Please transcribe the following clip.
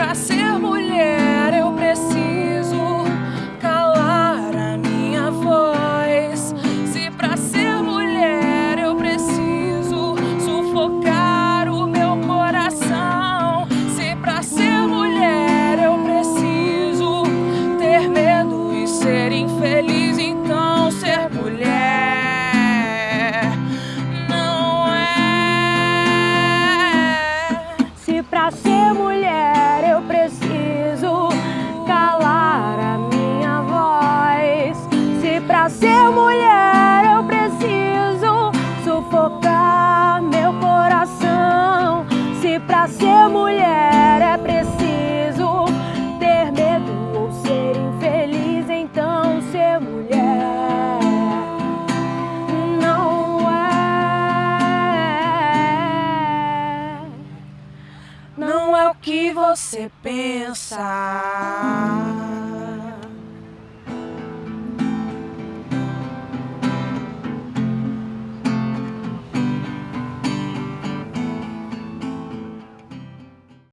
pra ser mulher Não é o que você pensa.